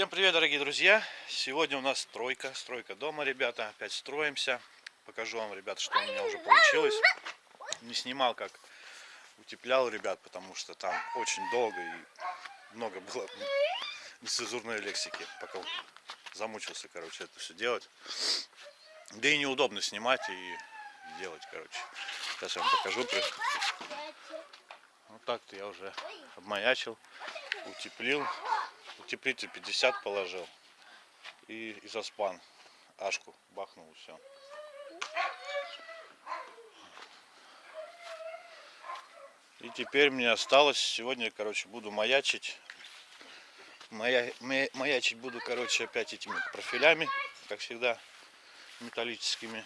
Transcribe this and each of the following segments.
Всем привет, дорогие друзья! Сегодня у нас стройка, стройка дома, ребята. Опять строимся. Покажу вам, ребята, что у меня уже получилось. Не снимал, как утеплял, ребят, потому что там очень долго и много было нецензурной лексики, пока замучился, короче, это все делать. Да и неудобно снимать и делать, короче. Сейчас я вам покажу. Вот так-то я уже обмаячил, утеплил. Утеплитель 50 положил. И изоспан. Ашку бахнул все. И теперь мне осталось, сегодня, короче, буду маячить. Мая, маячить буду, короче, опять этими профилями, как всегда, металлическими.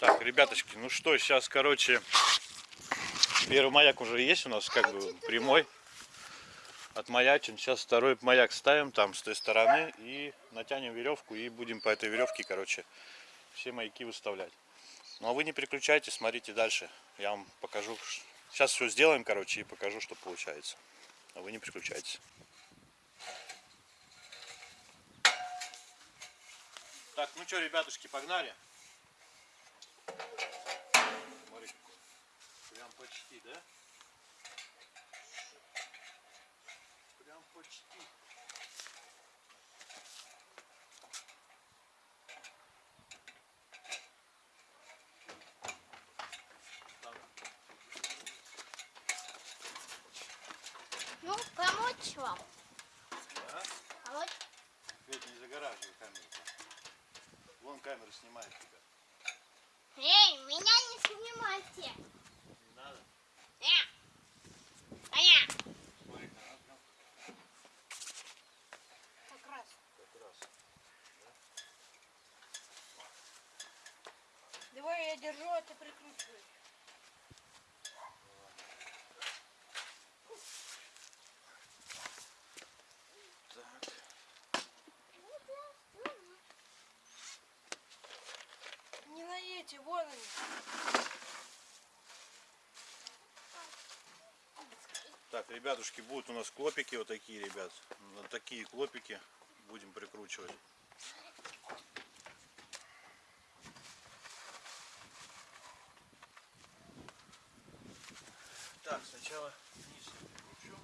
Так, ребяточки, ну что, сейчас, короче, первый маяк уже есть у нас, как бы прямой. Отмаячим. Сейчас второй маяк ставим там с той стороны и натянем веревку и будем по этой веревке, короче, все маяки выставлять. Ну а вы не переключайтесь, смотрите дальше. Я вам покажу. Сейчас все сделаем, короче, и покажу, что получается. А вы не переключайтесь. Так, ну что, ребятушки, погнали. Почти, да? Прям почти. Ну, помочь вам? Да? Помочь? Ведь не загораживай камеру. Вон камера снимает тебя. Эй, меня не снимайте. Не надо. Э, Аня. Смотри, она прям Как раз. как раз. Давай я держу, а ты прикручивай. Так. Не на эти, вон они. Так, ребятушки, будут у нас клопики вот такие, ребят. Вот такие клопики будем прикручивать. Так, сначала вниз я прикручу.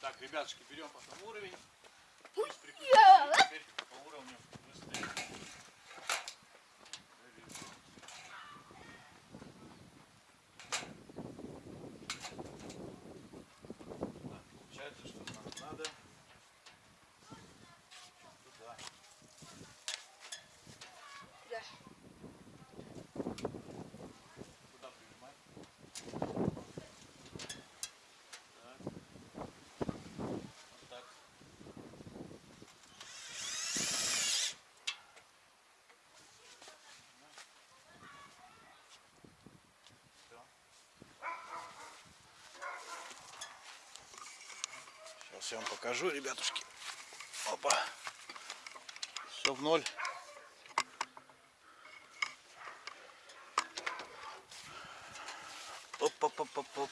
Так, ребятушки, берем потом уровень. Здесь прикрутим, и теперь по уровню быстрее. Так, получается, что нам надо туда. Да. Куда прижимать? Так. Вот так. Всё. Сейчас я вам покажу, ребятушки. Опа. Все в ноль. Оп-оп-оп-оп-оп.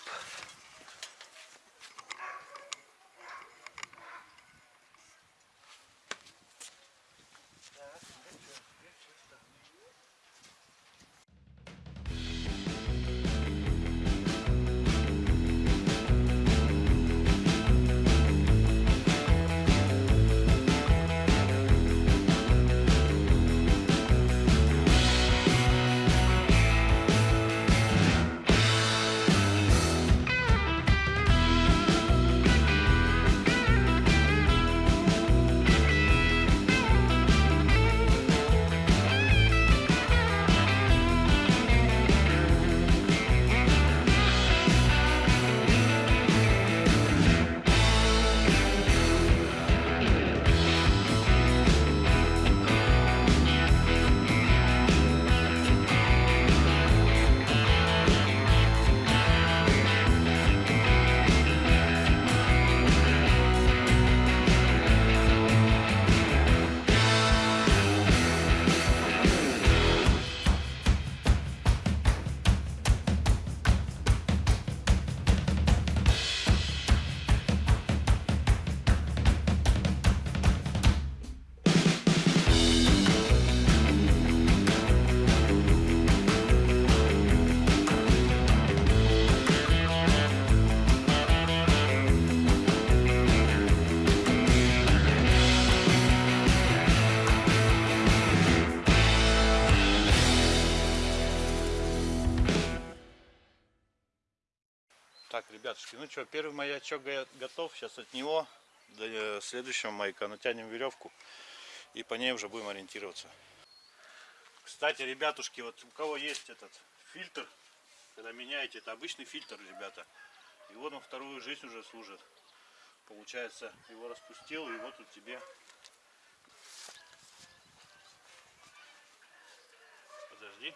Что, первый маячок го- готов. Сейчас от него до э, следующего маяка натянем веревку и по ней уже будем ориентироваться. Кстати, ребятушки, вот у кого есть этот фильтр, когда меняете, это обычный фильтр, ребята. И вот он вторую жизнь уже служит. Получается, его распустил, и вот тут тебе. Подожди.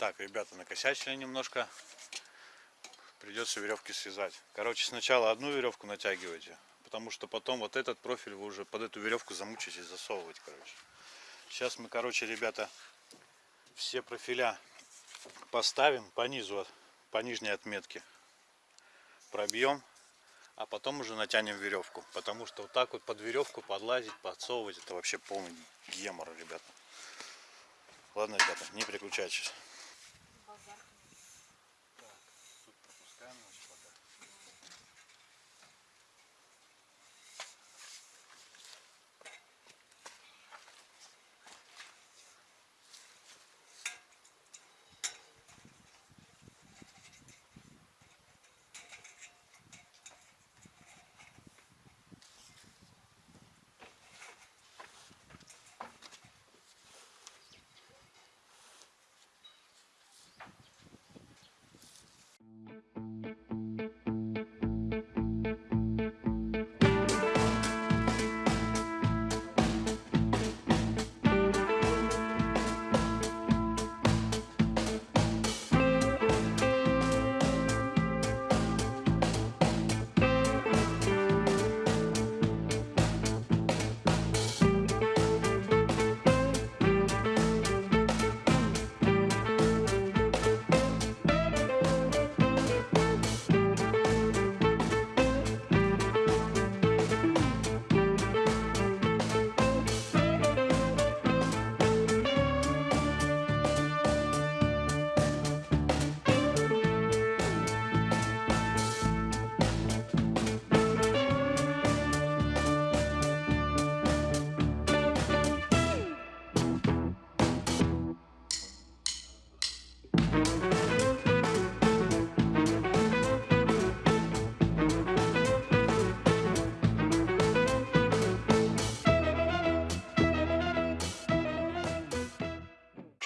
Так, ребята, накосячили немножко. Придется веревки связать. Короче, сначала одну веревку натягивайте, потому что потом вот этот профиль вы уже под эту веревку замучитесь засовывать, короче. Сейчас мы, короче, ребята, все профиля поставим по низу, по нижней отметке. Пробьем, а потом уже натянем веревку. Потому что вот так вот под веревку подлазить, подсовывать, это вообще полный гемор, ребята. Ладно, ребята, не переключайтесь.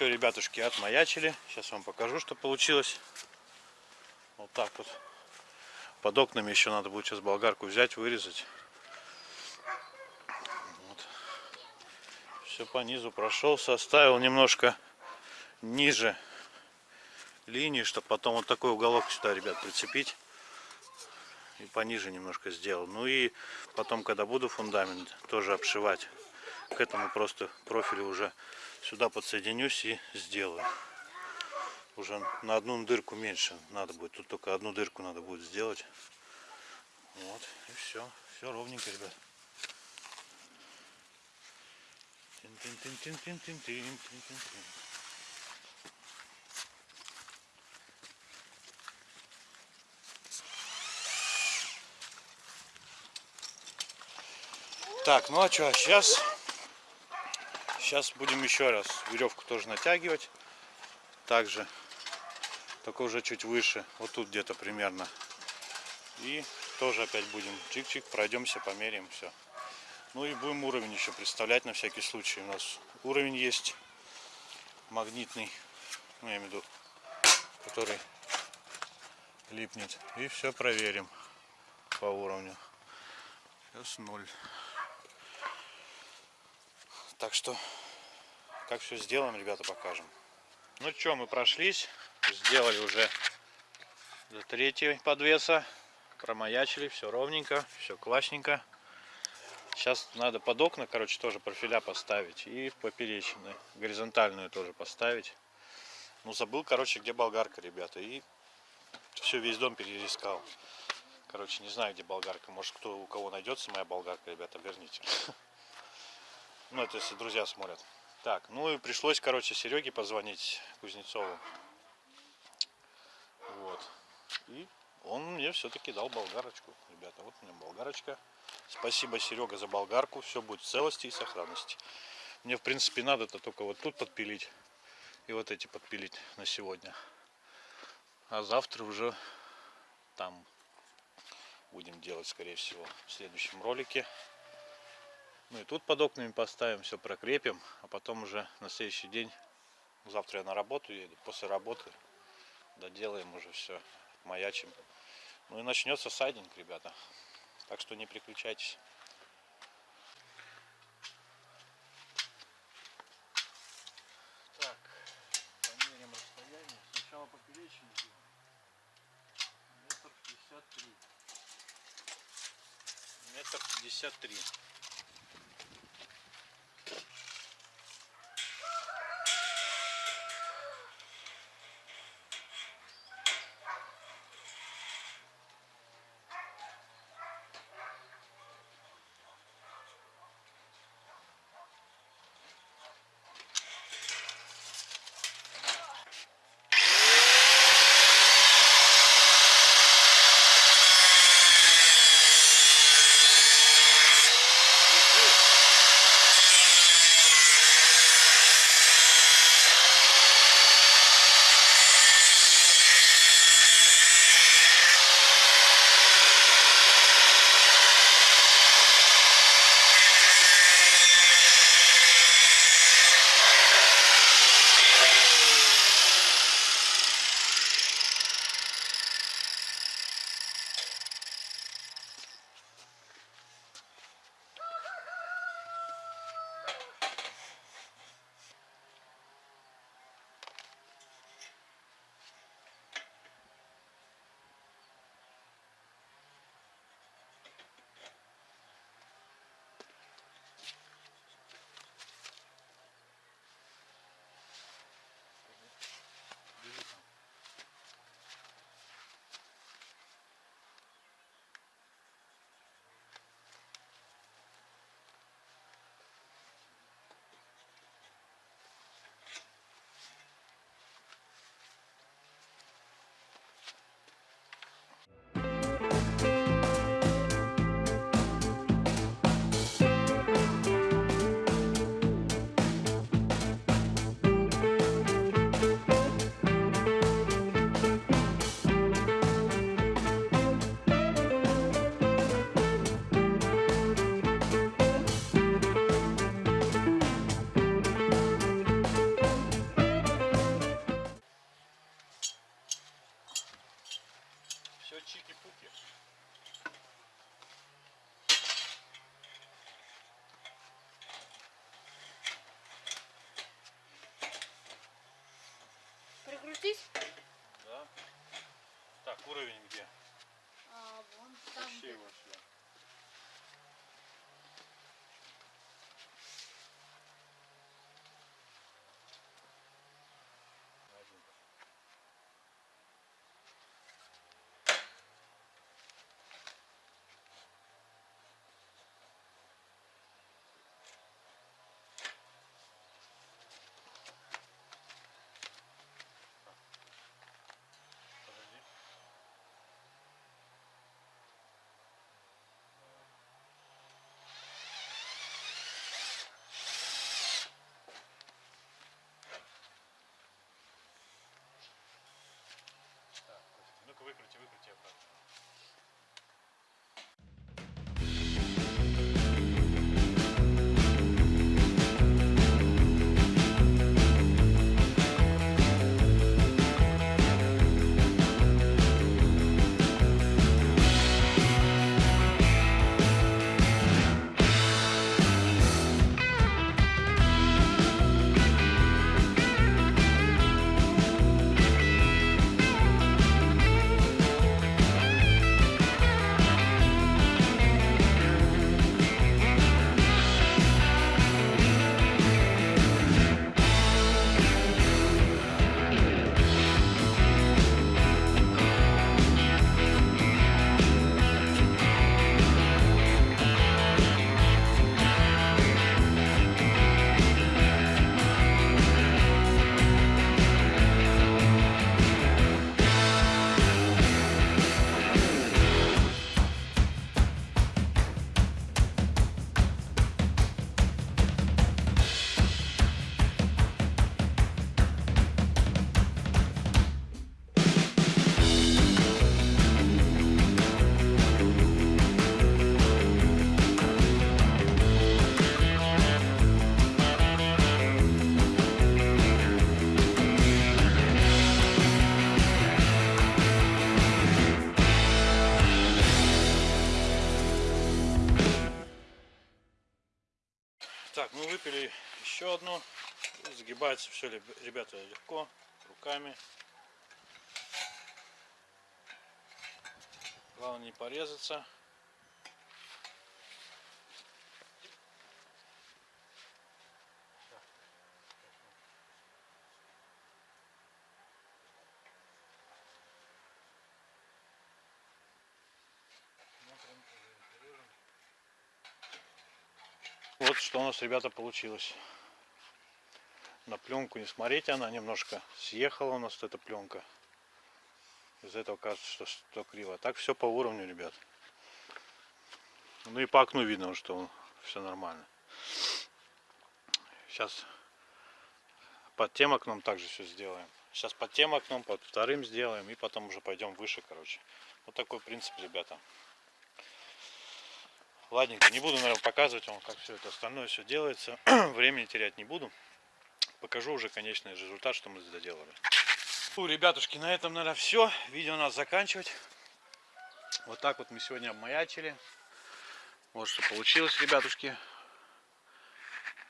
Что, ребятушки, отмаячили. Сейчас вам покажу, что получилось. Вот так вот. Под окнами еще надо будет сейчас болгарку взять, вырезать. Вот. Все по низу прошел, составил немножко ниже линии, чтобы потом вот такой уголок сюда, ребят, прицепить. И пониже немножко сделал. Ну и потом, когда буду фундамент тоже обшивать, к этому просто профилю уже сюда подсоединюсь и сделаю. Уже на одну дырку меньше надо будет. Тут только одну дырку надо будет сделать. Вот, и все. Все ровненько, ребят. Так, ну а что, сейчас Сейчас будем еще раз веревку тоже натягивать. Также, только уже чуть выше. Вот тут где-то примерно. И тоже опять будем чик-чик, пройдемся, померяем все. Ну и будем уровень еще представлять на всякий случай. У нас уровень есть магнитный, ну я имею в виду, который липнет. И все проверим по уровню. Сейчас ноль. Так что, как все сделаем, ребята, покажем. Ну что, мы прошлись, сделали уже до третьей подвеса. Промаячили, все ровненько, все классненько. Сейчас надо под окна, короче, тоже профиля поставить. И в поперечины. Горизонтальную тоже поставить. Ну, забыл, короче, где болгарка, ребята. И все, весь дом переискал. Короче, не знаю, где болгарка. Может, кто у кого найдется моя болгарка, ребята, верните. Ну, это если друзья смотрят. Так, ну и пришлось, короче, Сереге позвонить Кузнецову. Вот. И он мне все-таки дал болгарочку. Ребята, вот у меня болгарочка. Спасибо, Серега, за болгарку. Все будет в целости и сохранности. Мне, в принципе, надо-то только вот тут подпилить. И вот эти подпилить на сегодня. А завтра уже там будем делать, скорее всего, в следующем ролике. Ну и тут под окнами поставим, все прокрепим, а потом уже на следующий день, завтра я на работу еду, после работы доделаем уже все, маячим. Ну и начнется сайдинг, ребята. Так что не переключайтесь. Так, померим расстояние. Сначала поперечный делаем. Метр пятьдесят три. Метр пятьдесят три. Прикрутись. Да. Так, уровень где? А, вон там. Вообще его сюда. Еще одну. И Загибается все, ребята, легко, руками. Главное не порезаться. Вот что у нас, ребята, получилось. На пленку не смотрите, она немножко съехала у нас эта пленка. Из этого кажется, что, что криво. Так все по уровню, ребят. Ну и по окну видно, что все нормально. Сейчас под тем окном также все сделаем. Сейчас под тем окном, под вторым сделаем и потом уже пойдем выше, короче. Вот такой принцип, ребята. Ладненько, не буду, наверное, показывать вам, как все это остальное все делается. Времени терять не буду. Покажу уже конечный результат, что мы доделали. Ну, ребятушки, на этом, наверное, все. Видео надо заканчивать. Вот так вот мы сегодня обмаячили. Вот что получилось, ребятушки.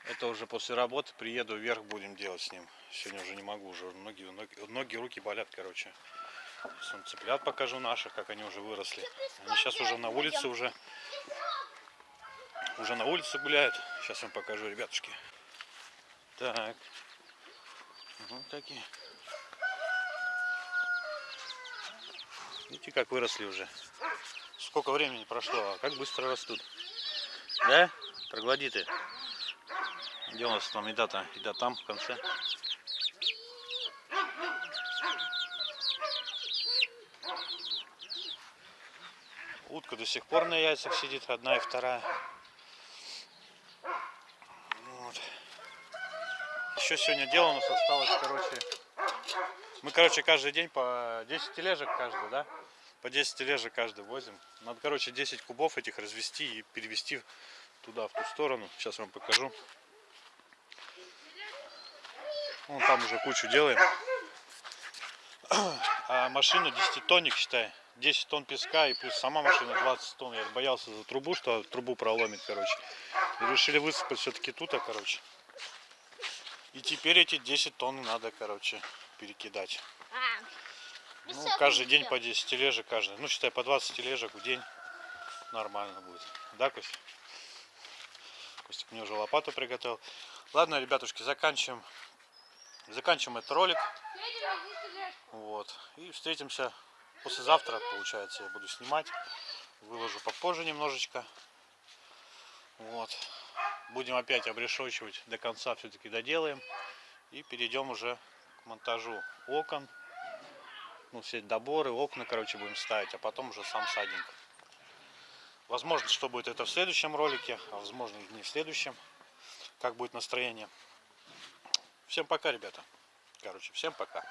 Это уже после работы приеду вверх будем делать с ним. Сегодня уже не могу, уже ноги, ноги, ноги руки болят, короче. Цыплят покажу наших, как они уже выросли. Они сейчас уже на улице уже уже на улице гуляют. Сейчас вам покажу, ребятушки. Так. Вот такие. Видите, как выросли уже. Сколько времени прошло, а как быстро растут. Да? Троглодиты. Где у нас там еда-то? Еда там, в конце. Утка до сих пор на яйцах сидит, одна и вторая. Еще сегодня дело у нас осталось, короче. Мы, короче, каждый день по 10 тележек каждый, да? По 10 тележек каждый возим. Надо, короче, 10 кубов этих развести и перевести туда, в ту сторону. Сейчас вам покажу. Вон там уже кучу делаем. А машину 10 тонник, считай. 10 тонн песка и плюс сама машина 20 тонн. Я боялся за трубу, что трубу проломит, короче. И решили высыпать все-таки тут, а, короче. И теперь эти 10 тонн надо, короче, перекидать. Ну, каждый день по 10 тележек, каждый. Ну, считай, по 20 тележек в день нормально будет. Да, Кость? Костик мне уже лопату приготовил. Ладно, ребятушки, заканчиваем. Заканчиваем этот ролик. Вот. И встретимся послезавтра, получается, я буду снимать. Выложу попозже немножечко. Вот. Будем опять обрешочивать до конца, все-таки доделаем. И перейдем уже к монтажу окон. Ну, все доборы, окна, короче, будем ставить, а потом уже сам садинг. Возможно, что будет это в следующем ролике, а возможно не в следующем. Как будет настроение. Всем пока, ребята. Короче, всем пока.